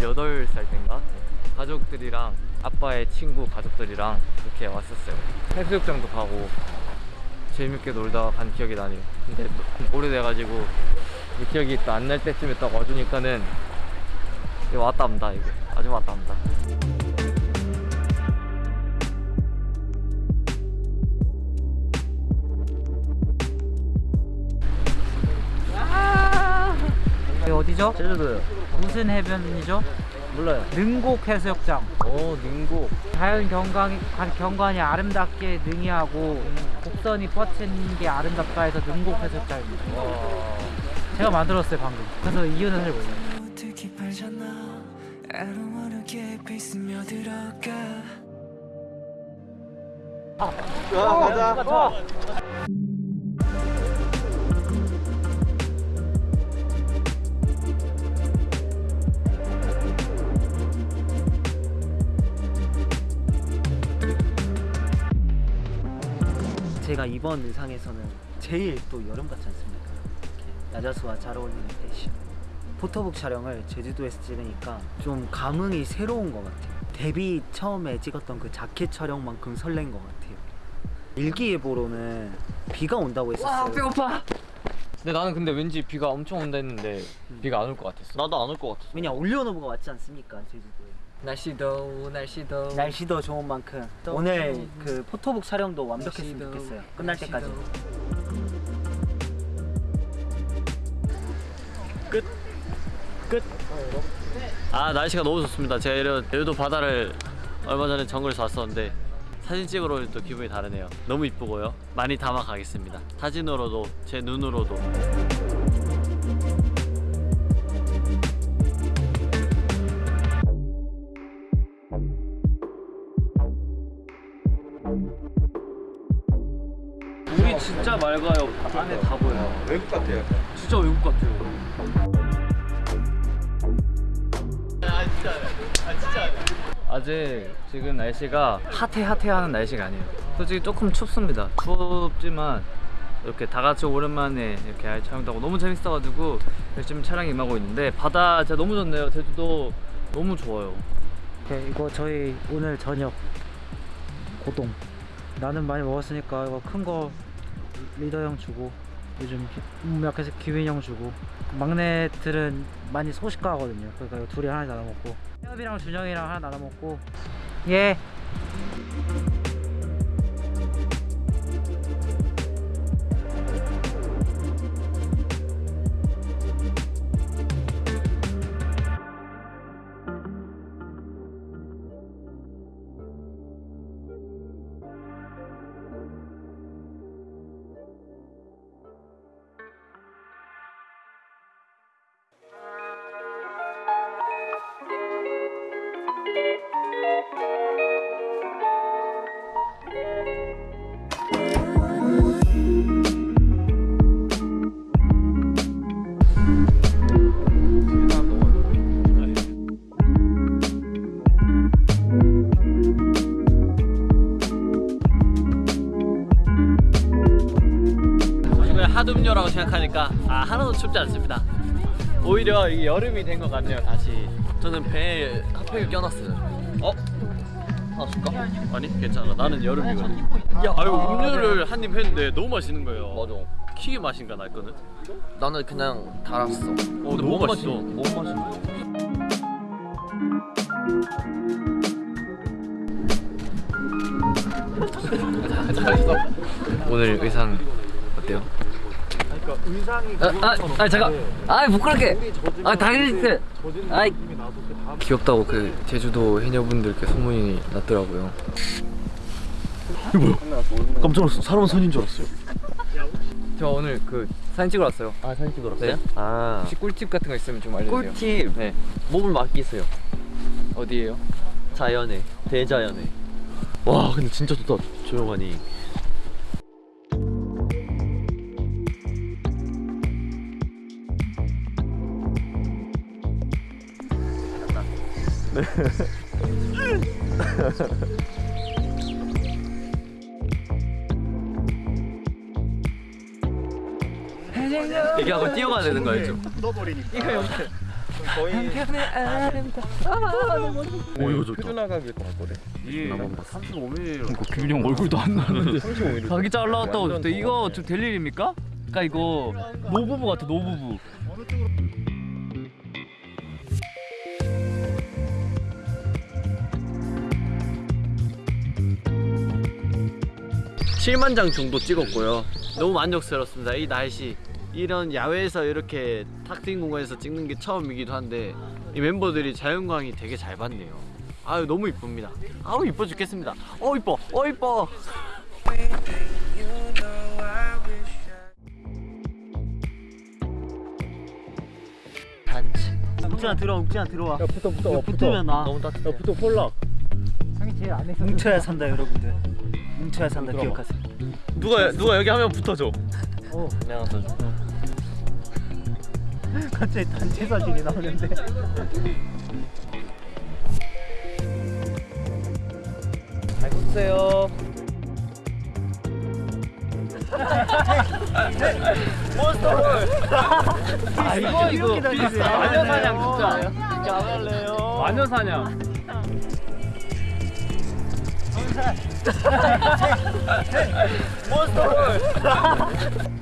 18살 때인가? 가족들이랑 아빠의 친구 가족들이랑 이렇게 왔었어요. 해수욕장도 가고 재밌게 놀다가 간 기억이 나네요 근데 오래돼가지고 이 기억이 또 안 날 때쯤에 딱 와주니까는 왔다 합니다 이게. 아주 왔다 합니다 어디죠? 제주도요 무슨 해변이죠? 몰라요 능곡 해수욕장. 오 능곡 자연 경관이, 경관이 아름답게 능이하고 곡선이 뻗친 게 아름답다 해서 능곡 해수욕장입니다. 제가 만들었어요 방금. 그래서 이유는 사실 몰라요. 어떻게 팔잖아 I don't wanna get 제가 이번 의상에서는 제일 또 여름 같지 않습니까? 이렇게 야자수와 잘 어울리는 패션. 포토북 촬영을 제주도에서 찍으니까 좀 감흥이 새로운 것 같아요. 데뷔 처음에 찍었던 그 자켓 촬영만큼 설렌 것 같아요. 일기예보로는 비가 온다고 했었어요. 배고파 근데 나는 근데 왠지 비가 엄청 온다 했는데 비가 안 올 것 같았어 나도 안 올 것 같았어 왜냐 올리오노브가 왔지 않습니까 제주도에. 날씨도 날씨도. 날씨도 좋은 만큼 오늘 그 포토북 촬영도 완벽했으면 날씨도, 좋겠어요. 끝날 때까지. 아 날씨가 너무 좋습니다. 제가 이런 제주도 바다를 얼마 전에 정글에서 왔었는데 사진 찍으러 오니 또 기분이 다르네요. 너무 이쁘고요. 많이 담아 가겠습니다. 사진으로도 제 눈으로도 진짜 맑아요. 안에 다 보여요. 외국 같아요. 진짜 외국 같아요. 아직 지금 날씨가 핫해 핫해 하는 날씨가 아니에요. 솔직히 조금 춥습니다. 춥지만 이렇게 다 같이 오랜만에 이렇게 촬영도 하고 너무 재밌어가지고 열심히 촬영 임하고 있는데 바다 진짜 너무 좋네요. 제주도 너무 좋아요. 오케이, 이거 저희 오늘 저녁 고동. 나는 많이 먹었으니까 이거 큰 거 리더 형 주고 요즘 약해서 기윈 형 주고 막내들은 많이 소식가거든요. 그러니까 둘이 하나 나눠 먹고 태엽이랑 준영이랑 하나 나눠 먹고 예. 하둠요라고 생각하니까 아 하나도 춥지 않습니다. 오히려 이게 여름이 된 것 같네요 다시. 저는 배에 핫팩을 껴놨어요. 어? 하나 줄까? 아니 괜찮아. 나는 여름이거든. 야 아유 음료를 한 입 했는데 너무 맛있는 거예요. 맞아. 키위 맛인가 날거든 나는 그냥 달았어. 어 근데 너무 맛있어. 너무 맛있어? 오늘 의상 어때요? 의상이 아, 아, 아 잠깐. 아, 부끄럽게. 아, 다이렉트. 아, 귀엽다고 그 제주도 해녀분들께 소문이 났더라고요. 깜짝 놀랐어 사람 손인 줄 알았어요 저 오늘 그 사진 찍으러 왔어요. 아 사진 찍으러 네. 아 혹시 꿀팁 같은 거 있으면 좀 알려주세요. 꿀팁 네. 몸을 맡기세요 어디에요? 자연에 대자연에 와 근데 진짜 좋다 조용하니 이게 하고 뛰어가야 되는 거 알죠? 오 이거 좋다. 표준화각일 것 같거든. 이게 나만 봤어. 35mm 규빈 형 얼굴도 안 나는데 35mm. 자기 잘라왔다고 근데 이거 좀될 일입니까? 그러니까 이거 노부부 같아 노부부 칠만장 정도 찍었고요. 너무 만족스럽습니다. 이 날씨. 이런 야외에서 이렇게 탁 트인 공간에서 찍는 게 처음이기도 한데 이 멤버들이 자연광이 되게 잘 받네요. 아유 너무 이쁩니다. 아우 이뻐 죽겠습니다. 어 이뻐. 어 이뻐. 욱진아 들어와 욱진아 들어와. 야 붙어 붙어. 붙으면 나. 너무 따뜻해 야 붙어 폴락 형이 제일 안에 있어 뭉쳐야 산다 여러분들 뭉쳐야 산다 기억하세요. 누가 누가 여기 하면 붙어줘. 어. 그냥 붙어줘. 갑자기 단체 사진이 나오는데. 잘 붙으세요. 아 이거 이거 마녀 사냥 진짜 안 할래요 마녀 사냥 나열아 별똥이다